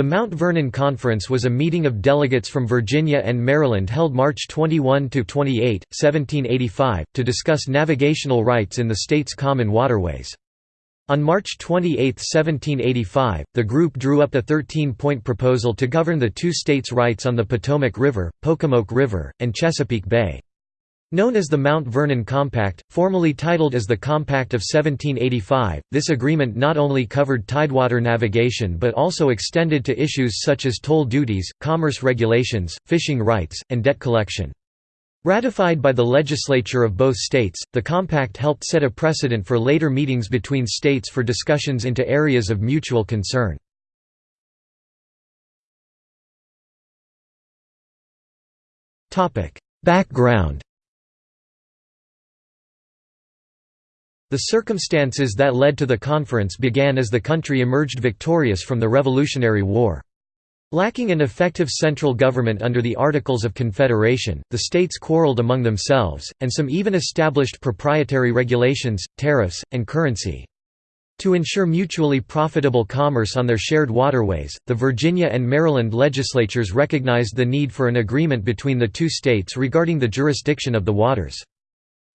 The Mount Vernon Conference was a meeting of delegates from Virginia and Maryland held March 21–28, 1785, to discuss navigational rights in the state's common waterways. On March 28, 1785, the group drew up a 13-point proposal to govern the two states' rights on the Potomac River, Pocomoke River, and Chesapeake Bay. Known as the Mount Vernon Compact, formally titled as the Compact of 1785, this agreement not only covered tidewater navigation but also extended to issues such as toll duties, commerce regulations, fishing rights, and debt collection. Ratified by the legislature of both states, the compact helped set a precedent for later meetings between states for discussions into areas of mutual concern. Background The circumstances that led to the conference began as the country emerged victorious from the Revolutionary War. Lacking an effective central government under the Articles of Confederation, the states quarreled among themselves, and some even established proprietary regulations, tariffs, and currency. To ensure mutually profitable commerce on their shared waterways, the Virginia and Maryland legislatures recognized the need for an agreement between the two states regarding the jurisdiction of the waters.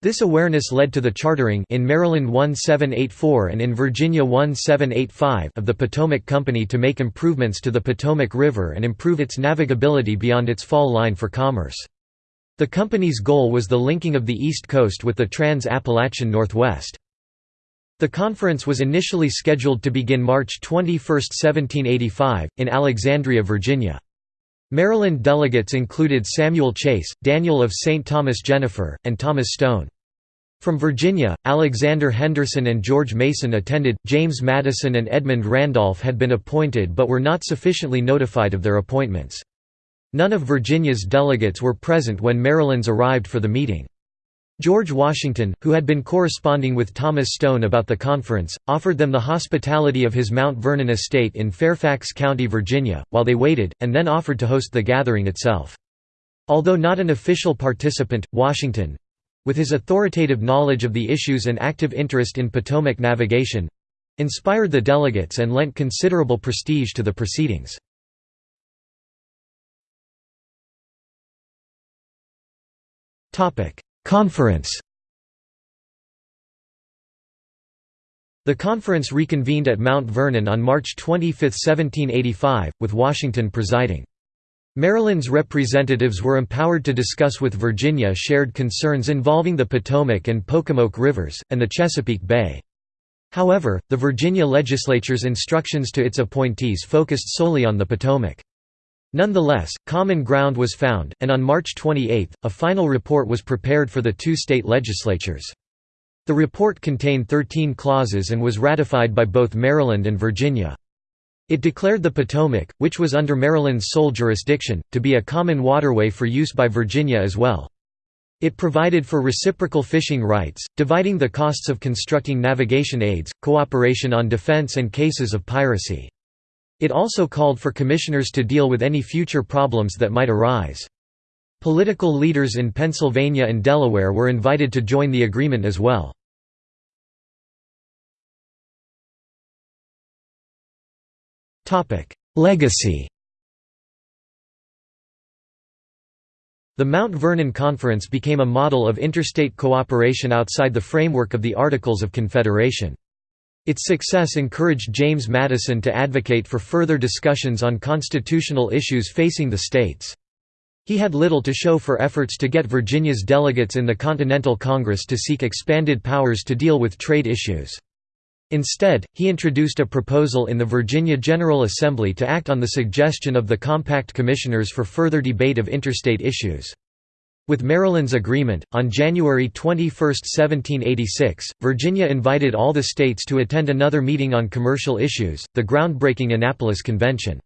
This awareness led to the chartering in Maryland 1784 and in Virginia 1785 of the Potomac Company to make improvements to the Potomac River and improve its navigability beyond its fall line for commerce. The company's goal was the linking of the East Coast with the Trans-Appalachian Northwest. The conference was initially scheduled to begin March 21, 1785, in Alexandria, Virginia. Maryland delegates included Samuel Chase, Daniel of St. Thomas Jenifer, and Thomas Stone. From Virginia, Alexander Henderson and George Mason attended, James Madison and Edmund Randolph had been appointed but were not sufficiently notified of their appointments. None of Virginia's delegates were present when Maryland's arrived for the meeting. George Washington, who had been corresponding with Thomas Stone about the conference, offered them the hospitality of his Mount Vernon estate in Fairfax County, Virginia, while they waited, and then offered to host the gathering itself. Although not an official participant, Washington, with his authoritative knowledge of the issues and active interest in Potomac navigation inspired the delegates and lent considerable prestige to the proceedings. Conference The conference reconvened at Mount Vernon on March 25, 1785, with Washington presiding. Maryland's representatives were empowered to discuss with Virginia shared concerns involving the Potomac and Pocomoke rivers, and the Chesapeake Bay. However, the Virginia legislature's instructions to its appointees focused solely on the Potomac. Nonetheless, common ground was found, and on March 28, a final report was prepared for the two state legislatures. The report contained 13 clauses and was ratified by both Maryland and Virginia. It declared the Potomac, which was under Maryland's sole jurisdiction, to be a common waterway for use by Virginia as well. It provided for reciprocal fishing rights, dividing the costs of constructing navigation aids, cooperation on defense and cases of piracy. It also called for commissioners to deal with any future problems that might arise. Political leaders in Pennsylvania and Delaware were invited to join the agreement as well. Legacy The Mount Vernon Conference became a model of interstate cooperation outside the framework of the Articles of Confederation. Its success encouraged James Madison to advocate for further discussions on constitutional issues facing the states. He had little to show for efforts to get Virginia's delegates in the Continental Congress to seek expanded powers to deal with trade issues. Instead, he introduced a proposal in the Virginia General Assembly to act on the suggestion of the Compact Commissioners for further debate of interstate issues. With Maryland's agreement, on January 21, 1786, Virginia invited all the states to attend another meeting on commercial issues, the groundbreaking Annapolis Convention.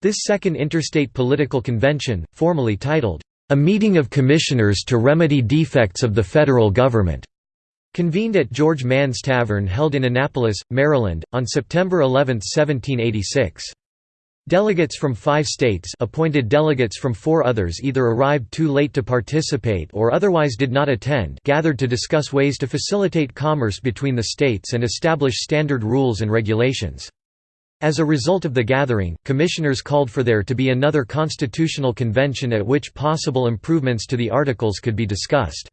This second interstate political convention, formally titled, "...a meeting of commissioners to remedy defects of the federal government," Convened at George Mann's Tavern held in Annapolis, Maryland, on September 11, 1786. Delegates from five states appointed delegates from four others either arrived too late to participate or otherwise did not attend gathered to discuss ways to facilitate commerce between the states and establish standard rules and regulations. As a result of the gathering, commissioners called for there to be another constitutional convention at which possible improvements to the Articles could be discussed.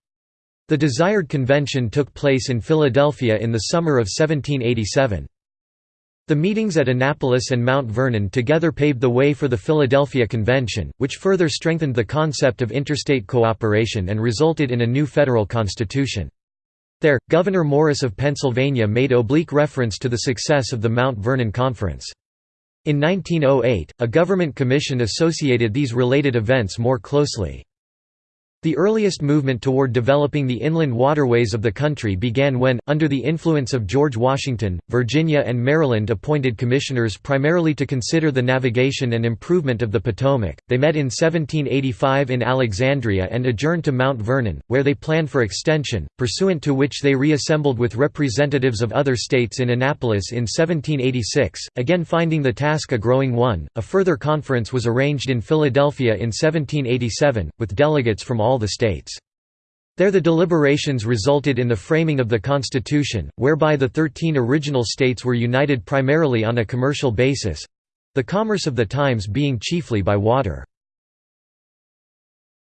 The desired convention took place in Philadelphia in the summer of 1787. The meetings at Annapolis and Mount Vernon together paved the way for the Philadelphia Convention, which further strengthened the concept of interstate cooperation and resulted in a new federal constitution. There, Gouverneur Morris of Pennsylvania made oblique reference to the success of the Mount Vernon Conference. In 1908, a government commission associated these related events more closely. The earliest movement toward developing the inland waterways of the country began when, under the influence of George Washington, Virginia and Maryland appointed commissioners primarily to consider the navigation and improvement of the Potomac. They met in 1785 in Alexandria and adjourned to Mount Vernon, where they planned for extension, pursuant to which they reassembled with representatives of other states in Annapolis in 1786. Again finding the task a growing one, a further conference was arranged in Philadelphia in 1787, with delegates from all all the states. There the deliberations resulted in the framing of the Constitution, whereby the thirteen original states were united primarily on a commercial basis—the commerce of the times being chiefly by water.